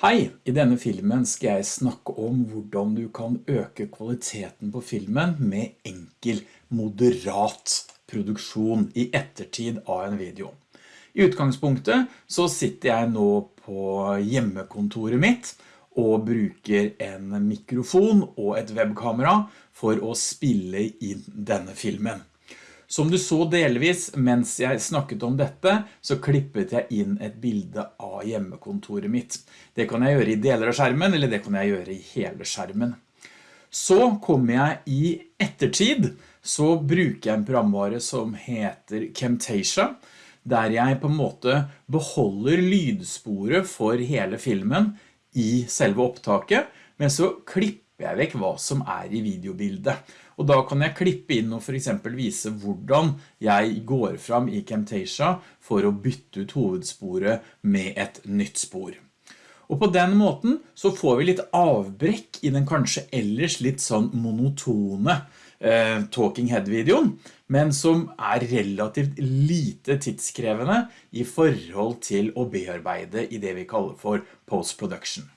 Hei, i denne filmen skal jeg snakke om hvordan du kan øke kvaliteten på filmen med enkel, moderat produksjon i ettertid av en video. I utgangspunktet så sitter jeg nå på hjemmekontoret mitt og bruker en mikrofon og et webkamera for å spille inn denne filmen. Som du så delvis mens jeg snakket om dette, så klippet jeg inn et bilde av hjemmekontoret mitt. Det kan jeg gjøre i deler av skjermen, eller det kan jeg gjøre i hele skjermen. Så kommer jeg i ettertid, så bruker jeg en programvare som heter Camtasia, der jeg på en måte beholder lydsporet for hele filmen i selve opptaket, men så klipper jeg vekk hva som er i videobildet. Og da kan jeg klippe inn og for eksempel vise hvordan jeg går fram i Camtasia for å bytte ut hovedsporet med et nytt spor. Og på den måten så får vi litt avbrekk i den kanskje ellers litt sånn monotone eh, talking head-videoen, men som er relativt lite tidskrevende i forhold til å bearbeide i det vi kaller for post-production.